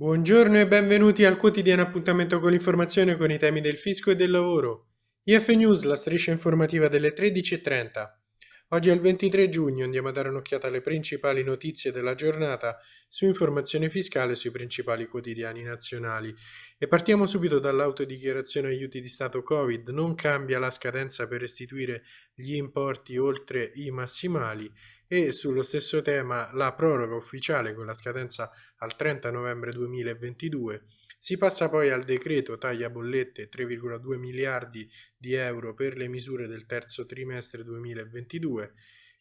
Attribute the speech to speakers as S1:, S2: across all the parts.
S1: Buongiorno e benvenuti al quotidiano appuntamento con l'informazione con i temi del fisco e del lavoro. IF News, la striscia informativa delle 13.30. Oggi è il 23 giugno, andiamo a dare un'occhiata alle principali notizie della giornata su informazione fiscale sui principali quotidiani nazionali. E partiamo subito dall'autodichiarazione aiuti di Stato Covid. Non cambia la scadenza per restituire gli importi oltre i massimali e sullo stesso tema la proroga ufficiale con la scadenza al 30 novembre 2022 si passa poi al decreto taglia bollette 3,2 miliardi di euro per le misure del terzo trimestre 2022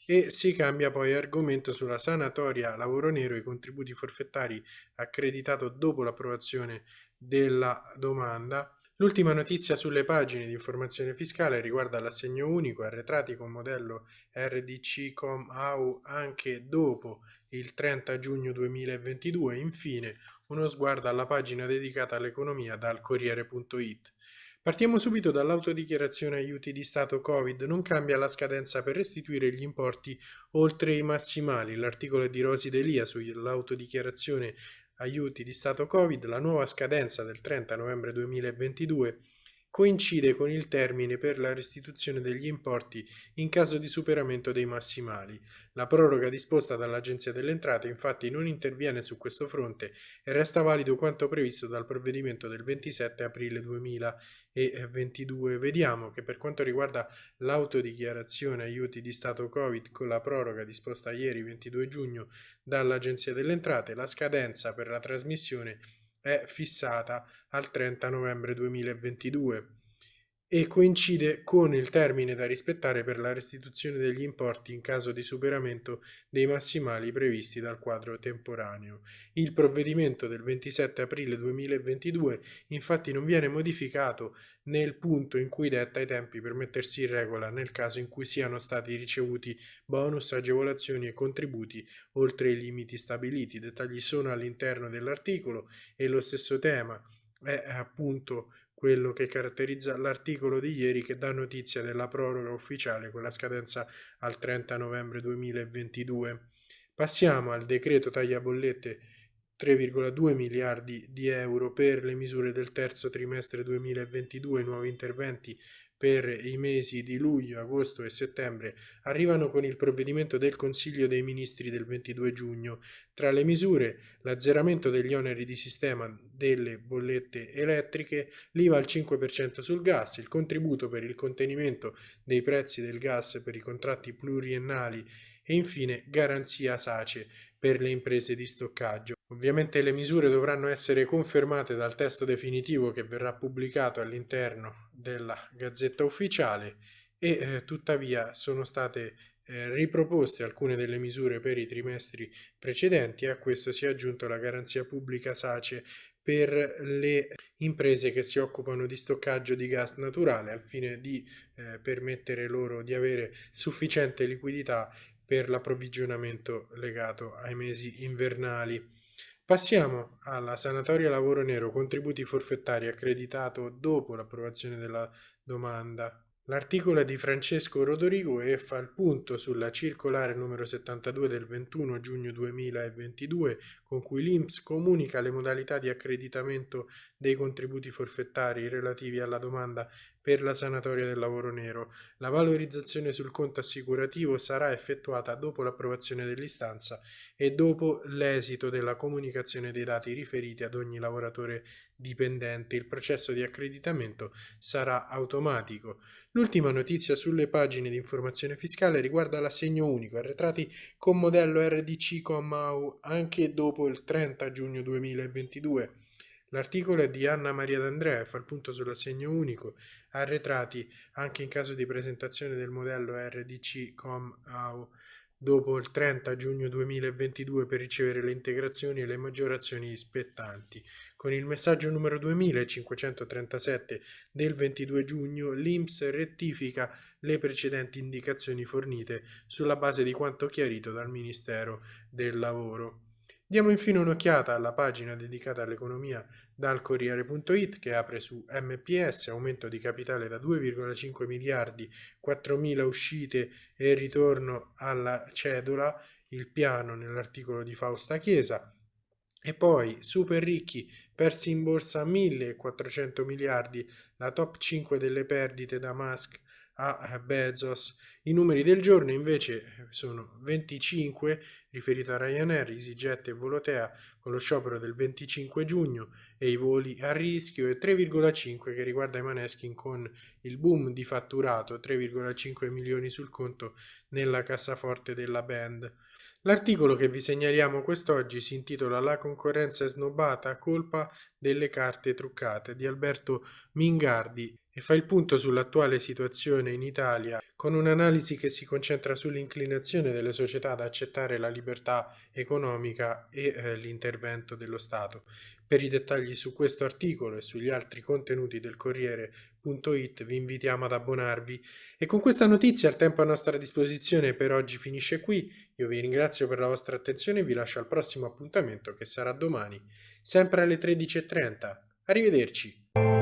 S1: e si cambia poi argomento sulla sanatoria lavoro nero e i contributi forfettari accreditato dopo l'approvazione della domanda. L'ultima notizia sulle pagine di informazione fiscale riguarda l'assegno unico arretrati con modello RDC Com AU anche dopo il 30 giugno 2022. Infine, uno sguardo alla pagina dedicata all'economia dal Corriere.it. Partiamo subito dall'autodichiarazione aiuti di Stato Covid. Non cambia la scadenza per restituire gli importi oltre i massimali. L'articolo è di Rosi Delia sull'autodichiarazione aiuti di Stato Covid. La nuova scadenza del 30 novembre 2022 coincide con il termine per la restituzione degli importi in caso di superamento dei massimali. La proroga disposta dall'Agenzia delle Entrate infatti non interviene su questo fronte e resta valido quanto previsto dal provvedimento del 27 aprile 2022. Vediamo che per quanto riguarda l'autodichiarazione aiuti di Stato Covid con la proroga disposta ieri 22 giugno dall'Agenzia delle Entrate, la scadenza per la trasmissione è fissata al 30 novembre 2022 e coincide con il termine da rispettare per la restituzione degli importi in caso di superamento dei massimali previsti dal quadro temporaneo. Il provvedimento del 27 aprile 2022 infatti non viene modificato nel punto in cui detta i tempi per mettersi in regola nel caso in cui siano stati ricevuti bonus, agevolazioni e contributi oltre i limiti stabiliti. I dettagli sono all'interno dell'articolo e lo stesso tema è appunto quello che caratterizza l'articolo di ieri che dà notizia della proroga ufficiale con la scadenza al 30 novembre 2022. Passiamo al decreto taglia bollette 3,2 miliardi di euro per le misure del terzo trimestre 2022, nuovi interventi per i mesi di luglio, agosto e settembre arrivano con il provvedimento del Consiglio dei Ministri del 22 giugno. Tra le misure l'azzeramento degli oneri di sistema delle bollette elettriche, l'IVA al 5% sul gas, il contributo per il contenimento dei prezzi del gas per i contratti pluriennali e infine garanzia SACE per le imprese di stoccaggio. Ovviamente le misure dovranno essere confermate dal testo definitivo che verrà pubblicato all'interno della Gazzetta Ufficiale e eh, tuttavia sono state eh, riproposte alcune delle misure per i trimestri precedenti e a questo si è aggiunto la garanzia pubblica SACE per le imprese che si occupano di stoccaggio di gas naturale al fine di eh, permettere loro di avere sufficiente liquidità per l'approvvigionamento legato ai mesi invernali. Passiamo alla sanatoria lavoro nero, contributi forfettari accreditato dopo l'approvazione della domanda. L'articolo è di Francesco Rodorigo e fa il punto sulla circolare numero 72 del 21 giugno 2022 con cui l'INPS comunica le modalità di accreditamento dei contributi forfettari relativi alla domanda per la sanatoria del lavoro nero. La valorizzazione sul conto assicurativo sarà effettuata dopo l'approvazione dell'istanza e dopo l'esito della comunicazione dei dati riferiti ad ogni lavoratore dipendente. Il processo di accreditamento sarà automatico. L'ultima notizia sulle pagine di informazione fiscale riguarda l'assegno unico, arretrati con modello RDC anche dopo il 30 giugno 2022. L'articolo è di Anna Maria D'Andrea e fa il punto sull'assegno unico, arretrati anche in caso di presentazione del modello RDC COM-AU dopo il 30 giugno 2022 per ricevere le integrazioni e le maggiorazioni spettanti. Con il messaggio numero 2537 del 22 giugno l'INPS rettifica le precedenti indicazioni fornite sulla base di quanto chiarito dal Ministero del Lavoro. Diamo infine un'occhiata alla pagina dedicata all'economia dal Corriere.it che apre su MPS, aumento di capitale da 2,5 miliardi, 4.000 uscite e ritorno alla cedola, il piano nell'articolo di Fausta Chiesa. E poi, super ricchi, persi in borsa 1400 miliardi, la top 5 delle perdite da Musk a Bezos. I numeri del giorno invece sono 25 riferito a Ryanair, EasyJet e Volotea con lo sciopero del 25 giugno e i voli a rischio e 3,5 che riguarda i Maneskin con il boom di fatturato 3,5 milioni sul conto nella cassaforte della band. L'articolo che vi segnaliamo quest'oggi si intitola La concorrenza è snobbata, colpa delle carte truccate di Alberto Mingardi e fa il punto sull'attuale situazione in Italia con un'analisi che si concentra sull'inclinazione delle società ad accettare la libertà economica e eh, l'intervento dello Stato. Per i dettagli su questo articolo e sugli altri contenuti del Corriere.it vi invitiamo ad abbonarvi e con questa notizia il tempo a nostra disposizione per oggi finisce qui. Io vi ringrazio per la vostra attenzione e vi lascio al prossimo appuntamento che sarà domani, sempre alle 13.30. Arrivederci!